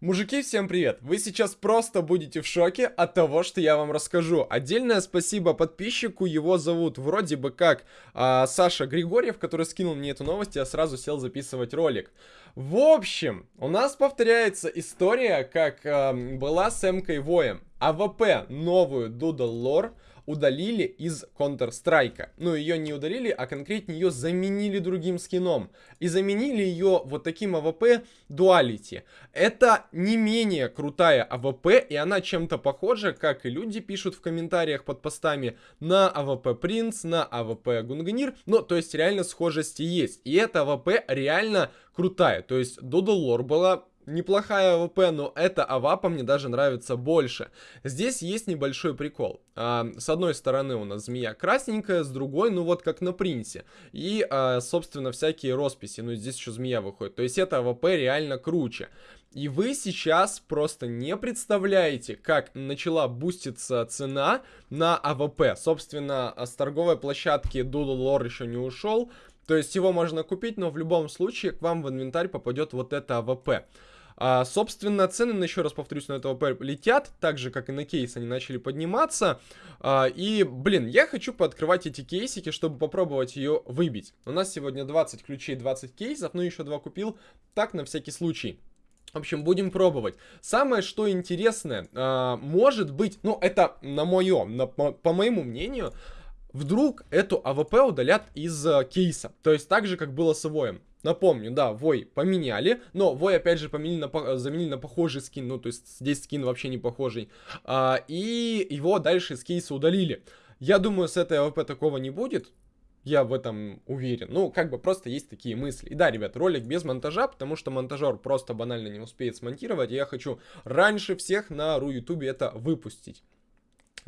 Мужики, всем привет! Вы сейчас просто будете в шоке от того, что я вам расскажу. Отдельное спасибо подписчику, его зовут вроде бы как а, Саша Григорьев, который скинул мне эту новость, я сразу сел записывать ролик. В общем, у нас повторяется история, как а, была с Эмкой Воем. АВП новую Doodle Lore удалили из Counter-Strike. Ну, ее не удалили, а конкретнее ее заменили другим скином. И заменили ее вот таким АВП Duality. Это не менее крутая АВП, и она чем-то похожа, как и люди пишут в комментариях под постами, на АВП Принц, на АВП Гунгнир. Ну, то есть реально схожести есть. И эта АВП реально крутая. То есть Doodle Lore была неплохая АВП, но эта АВАПа мне даже нравится больше. Здесь есть небольшой прикол. А, с одной стороны у нас змея красненькая, с другой, ну вот как на Принце. И, а, собственно, всякие росписи, ну здесь еще змея выходит. То есть эта АВП реально круче. И вы сейчас просто не представляете, как начала буститься цена на АВП. Собственно, с торговой площадки Doodle Lore еще не ушел. То есть его можно купить, но в любом случае к вам в инвентарь попадет вот это АВП. А, собственно, цены, еще раз повторюсь, на этого летят, так же, как и на кейс, они начали подниматься. А, и, блин, я хочу пооткрывать эти кейсики, чтобы попробовать ее выбить. У нас сегодня 20 ключей, 20 кейсов, ну еще два купил, так, на всякий случай. В общем, будем пробовать. Самое, что интересное, а, может быть, ну, это на мое, на, по, по моему мнению, вдруг эту АВП удалят из а, кейса. То есть так же, как было с Воем. Напомню, да, Вой поменяли, но Вой опять же поменяли на, заменили на похожий скин, ну то есть здесь скин вообще не похожий, а, и его дальше из кейса удалили. Я думаю, с этой АВП такого не будет, я в этом уверен. Ну, как бы просто есть такие мысли. И да, ребят, ролик без монтажа, потому что монтажер просто банально не успеет смонтировать, и я хочу раньше всех на Ру Ютубе это выпустить.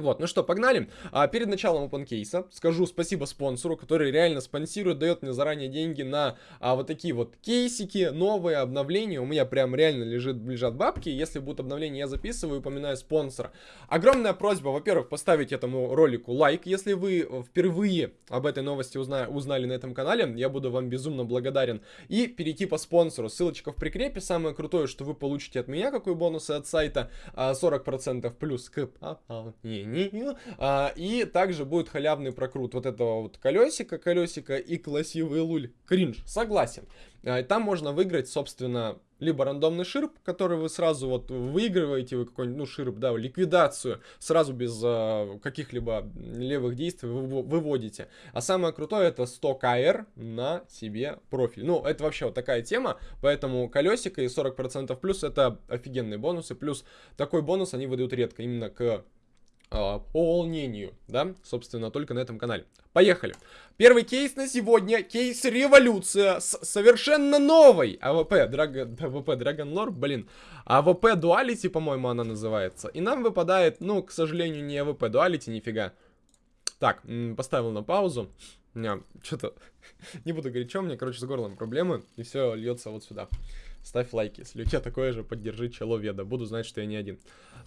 Вот, ну что, погнали. А, перед началом open case скажу спасибо спонсору, который реально спонсирует, дает мне заранее деньги на а, вот такие вот кейсики, новые обновления. У меня прям реально лежит, лежат бабки. Если будут обновления, я записываю, упоминаю спонсора. Огромная просьба, во-первых, поставить этому ролику лайк, если вы впервые об этой новости узна узнали на этом канале. Я буду вам безумно благодарен. И перейти по спонсору. Ссылочка в прикрепе. Самое крутое, что вы получите от меня, какой бонусы от сайта. 40% а, плюс к пополнению не, а, и также будет халявный прокрут вот этого вот колесика, колесика и красивый луль. Кринж, согласен. А, там можно выиграть, собственно, либо рандомный ширп, который вы сразу вот выигрываете, вы какой-нибудь, ну, ширп, да, ликвидацию, сразу без э, каких-либо левых действий вы, выводите. А самое крутое это 100 КР на себе профиль. Ну, это вообще вот такая тема, поэтому колесико и 40% плюс это офигенные бонусы, плюс такой бонус они выдают редко, именно к а, по волнению, да, собственно, только на этом канале. Поехали. Первый кейс на сегодня, кейс Революция с совершенно новой АВП, Dragon, АВП Dragon Lore, блин, АВП Duality, по-моему, она называется. И нам выпадает, ну, к сожалению, не АВП Duality, нифига. Так, поставил на паузу. У меня что-то, не буду говорить, что у меня, короче, с горлом проблемы, и все льется вот сюда. Ставь лайки, если у тебя такое же, поддержи человека, буду знать, что я не один.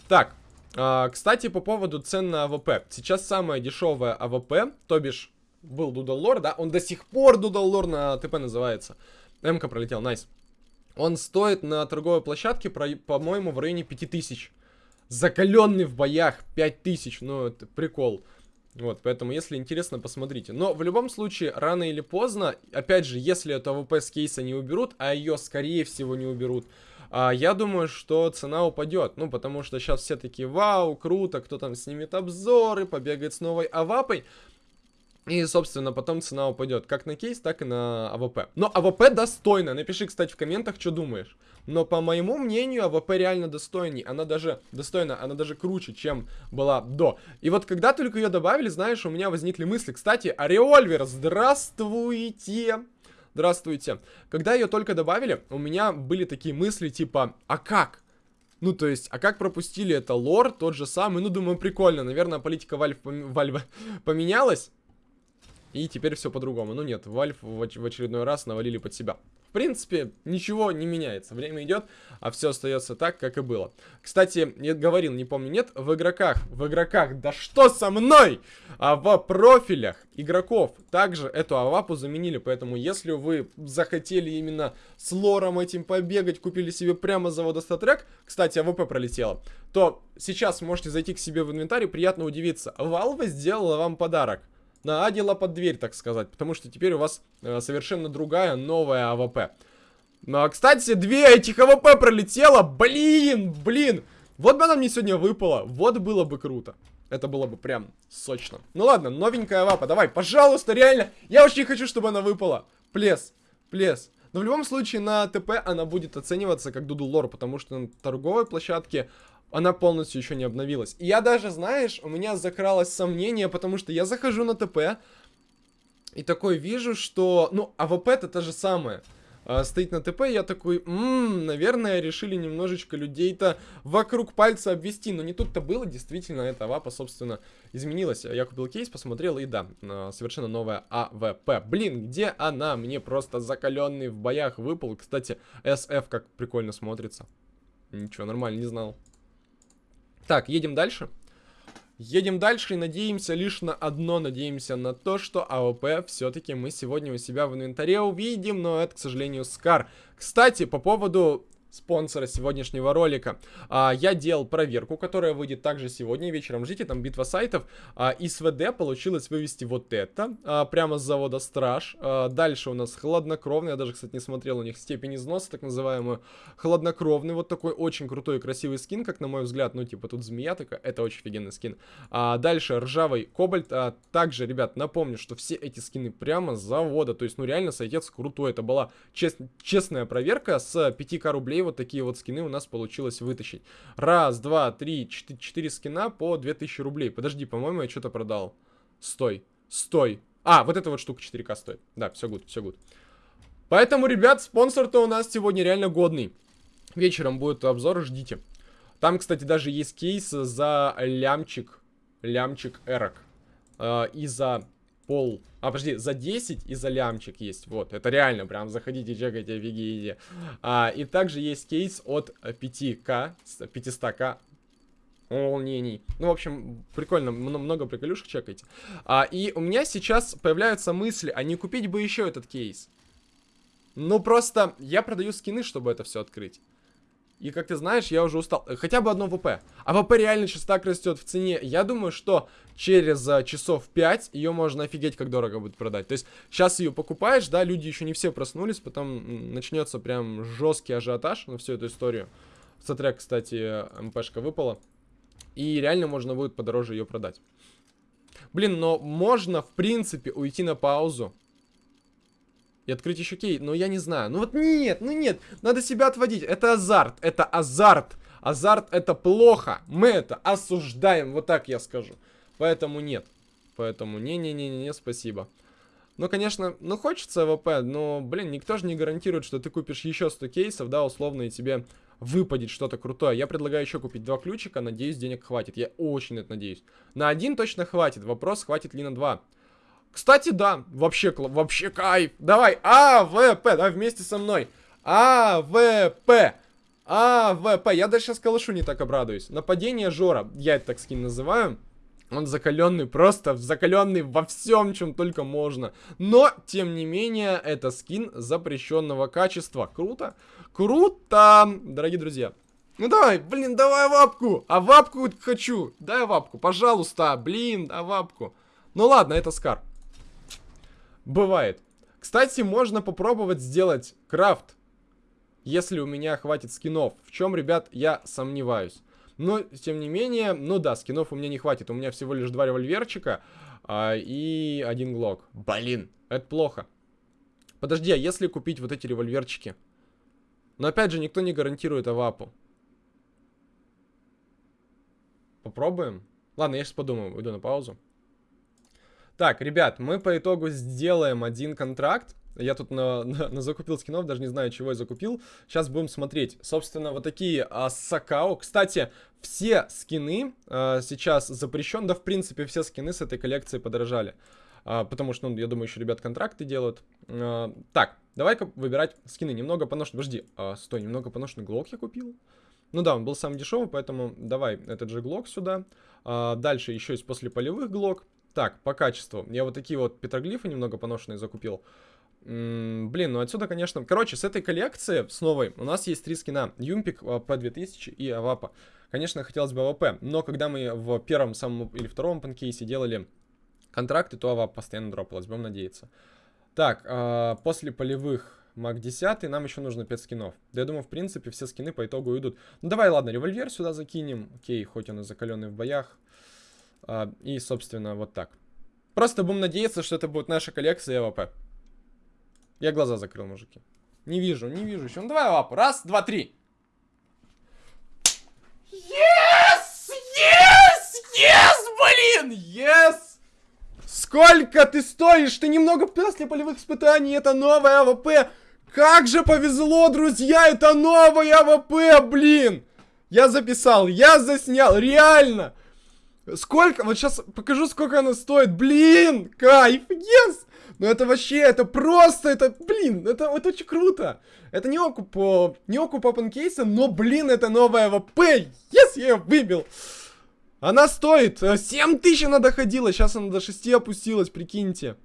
Так, а, кстати, по поводу цен на АВП. Сейчас самая дешевая АВП, то бишь был Doodle Lore, да? Он до сих пор Doodle Lore на ТП называется. МК пролетел, nice. Он стоит на торговой площадке, по-моему, в районе 5000. Закаленный в боях 5000, ну это прикол. Вот, поэтому, если интересно, посмотрите. Но в любом случае, рано или поздно, опять же, если эту АВП с кейса не уберут, а ее, скорее всего, не уберут, я думаю, что цена упадет. Ну, потому что сейчас все такие, вау, круто, кто там снимет обзоры, побегает с новой авапой. И, собственно, потом цена упадет как на кейс, так и на АВП. Но АВП достойна. Напиши, кстати, в комментах, что думаешь. Но, по моему мнению, АВП реально достойней. Она даже достойна, она даже круче, чем была до. И вот когда только ее добавили, знаешь, у меня возникли мысли. Кстати, а револьвер, здравствуйте! Здравствуйте. Когда ее только добавили, у меня были такие мысли, типа, а как? Ну, то есть, а как пропустили это лор, тот же самый? Ну, думаю, прикольно. Наверное, политика Valve, Valve поменялась. И теперь все по-другому. Ну нет, Valve в очередной раз навалили под себя. Принципе, ничего не меняется. Время идет, а все остается так, как и было. Кстати, я говорил, не помню, нет, в игроках, в игроках, да что со мной? А в профилях игроков также эту авапу заменили, поэтому если вы захотели именно с лором этим побегать, купили себе прямо завода StatTrak, кстати, АВП пролетело, то сейчас можете зайти к себе в инвентарь и приятно удивиться. Valve сделала вам подарок наадила под дверь, так сказать. Потому что теперь у вас э, совершенно другая новая АВП. Ну, а, кстати, две этих АВП пролетело. Блин, блин. Вот бы она мне сегодня выпала. Вот было бы круто. Это было бы прям сочно. Ну ладно, новенькая АВП. Давай, пожалуйста, реально. Я очень хочу, чтобы она выпала. Please, please. Но в любом случае на ТП она будет оцениваться как Doodle Lore, потому что на торговой площадке она полностью еще не обновилась. И я даже, знаешь, у меня закралось сомнение, потому что я захожу на ТП, и такой вижу, что, ну, АВП это то же самое. А, стоит на ТП, я такой, ммм, наверное, решили немножечко людей-то вокруг пальца обвести. Но не тут-то было, действительно, эта АВАПа, собственно, изменилась. Я купил кейс, посмотрел, и да, а, совершенно новая АВП. Блин, где она? Мне просто закаленный в боях выпал. Кстати, SF как прикольно смотрится. Ничего, нормально, не знал. Так, едем дальше. Едем дальше и надеемся лишь на одно, надеемся на то, что АВП все-таки мы сегодня у себя в инвентаре увидим, но это, к сожалению, Скар. Кстати, по поводу спонсора сегодняшнего ролика. А, я делал проверку, которая выйдет также сегодня вечером. Ждите, там битва сайтов. А, из ВД получилось вывести вот это, а, прямо с завода Страж. А, дальше у нас хладнокровный, я даже, кстати, не смотрел у них степень износа, так называемую. Хладнокровный, вот такой очень крутой и красивый скин, как на мой взгляд. Ну, типа, тут змея такая, это очень офигенный скин. А, дальше ржавый кобальт. А, также, ребят, напомню, что все эти скины прямо с завода. То есть, ну, реально, сайтец крутой. Это была чест честная проверка с 5к рублей вот такие вот скины у нас получилось вытащить. Раз, два, три, четыре, четыре скина по 2000 рублей. Подожди, по-моему, я что-то продал. Стой, стой. А, вот эта вот штука 4К стоит. Да, все гуд, все гуд. Поэтому, ребят, спонсор-то у нас сегодня реально годный. Вечером будет обзор, ждите. Там, кстати, даже есть кейс за лямчик, лямчик эрок. Э, и за пол... А, подожди, за 10 и за лямчик есть. Вот, это реально, прям заходите, чекайте, офигеете. А, и также есть кейс от 5к, 500к волнений. Ну, в общем, прикольно, много приколюшек чекайте. А, и у меня сейчас появляются мысли, а не купить бы еще этот кейс? Ну, просто я продаю скины, чтобы это все открыть. И, как ты знаешь, я уже устал. Хотя бы одно ВП. А ВП реально сейчас так растет в цене. Я думаю, что через а, часов 5 ее можно офигеть, как дорого будет продать. То есть, сейчас ее покупаешь, да, люди еще не все проснулись, потом начнется прям жесткий ажиотаж на всю эту историю. Смотря, кстати, МПшка выпала. И реально можно будет подороже ее продать. Блин, но можно, в принципе, уйти на паузу и открыть еще кей. Но я не знаю. Ну вот нет, ну нет. Надо себя отводить. Это азарт. Это азарт. Азарт это плохо. Мы это осуждаем. Вот так я скажу. Поэтому нет. Поэтому не-не-не-не, спасибо. Ну, конечно, ну хочется АВП, но, блин, никто же не гарантирует, что ты купишь еще 100 кейсов, да, условно, и тебе выпадет что-то крутое. Я предлагаю еще купить два ключика, надеюсь, денег хватит. Я очень это надеюсь. На один точно хватит, вопрос, хватит ли на два. Кстати, да, вообще, вообще кайф. Давай, АВП, давай вместе со мной. АВП. АВП. Я даже сейчас калашу не так обрадуюсь. Нападение Жора, я это так скин называю. Он закаленный, просто закаленный во всем, чем только можно. Но, тем не менее, это скин запрещенного качества. Круто? Круто! Дорогие друзья. Ну давай, блин, давай вапку. Авапку хочу. Дай вапку, пожалуйста. Блин, авапку. Ну ладно, это SCAR. Бывает. Кстати, можно попробовать сделать крафт, если у меня хватит скинов. В чем, ребят, я сомневаюсь. Но, тем не менее, ну да, скинов у меня не хватит. У меня всего лишь два револьверчика а, и один глок. Блин, это плохо. Подожди, а если купить вот эти револьверчики? Но опять же, никто не гарантирует авапу. Попробуем? Ладно, я сейчас подумаю, уйду на паузу. Так, ребят, мы по итогу сделаем один контракт. Я тут на, на, на закупил скинов, даже не знаю, чего я закупил. Сейчас будем смотреть. Собственно, вот такие а, Сакао. Кстати, все скины а, сейчас запрещен. Да, в принципе, все скины с этой коллекции подорожали. А, потому что, ну, я думаю, еще ребят контракты делают. А, так, Давай-ка выбирать скины. Немного поношенный. Подожди, а, стой, немного поношенный глок я купил? Ну да, он был самый дешевый, поэтому давай этот же глок сюда. А, дальше еще есть после полевых глок. Так, по качеству. Я вот такие вот петроглифы немного поношенные закупил. М -м, блин, ну отсюда, конечно... Короче, с этой коллекции, с новой, у нас есть три скина. Юмпик, P2000 и Авапа. Конечно, хотелось бы АВП, но когда мы в первом самом или втором open кейсе делали контракты, то Авап постоянно дропалась, будем надеяться. Так, э, после полевых MAC-10, нам еще нужно 5 скинов. Да я думаю, в принципе, все скины по итогу уйдут. Ну давай, ладно, револьвер сюда закинем. Окей, хоть он и закаленный в боях. А, и, собственно, вот так. Просто будем надеяться, что это будет наша коллекция АВП. Я глаза закрыл, мужики. Не вижу, не вижу еще. Ну давай АВП. Раз, два, три. Yes! Yes! Yes, блин! Yes! Сколько ты стоишь? Ты немного после полевых испытаний. Это новая АВП. Как же повезло, друзья. Это новая АВП, блин. Я записал, я заснял. Реально. Сколько? Вот сейчас покажу, сколько она стоит. Блин, кайф, yes! Ну это вообще, это просто, это, блин, это, это очень круто. Это не окуп не окуп open кейса, но, блин, это новая АВП. Yes, я ее выбил. Она стоит 7 э, тысяч она доходила, сейчас она до 6 опустилась, прикиньте.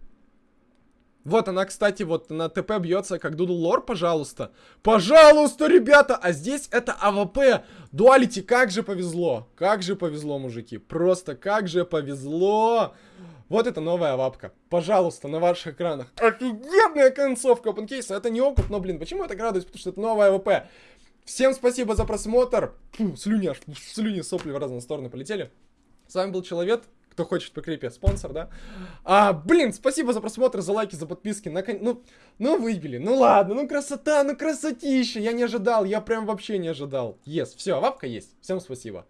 Вот она, кстати, вот на ТП бьется, как Doodle Lore, пожалуйста. Пожалуйста, ребята! А здесь это АВП. Duality, как же повезло. Как же повезло, мужики. Просто как же повезло. Вот это новая вапка. Пожалуйста, на ваших экранах. Офигенная концовка OpenCase. Это не окуп, но, блин, почему я так радуюсь? Потому что это новая АВП. Всем спасибо за просмотр. Фу, слюни аж, слюни, сопли в разные стороны полетели. С вами был Человек. Кто хочет по крипе, спонсор, да? А, блин, спасибо за просмотр, за лайки, за подписки. На, ну, ну, выбили. Ну ладно, ну красота, ну красотища. Я не ожидал, я прям вообще не ожидал. Yes, все, вапка есть. Всем спасибо.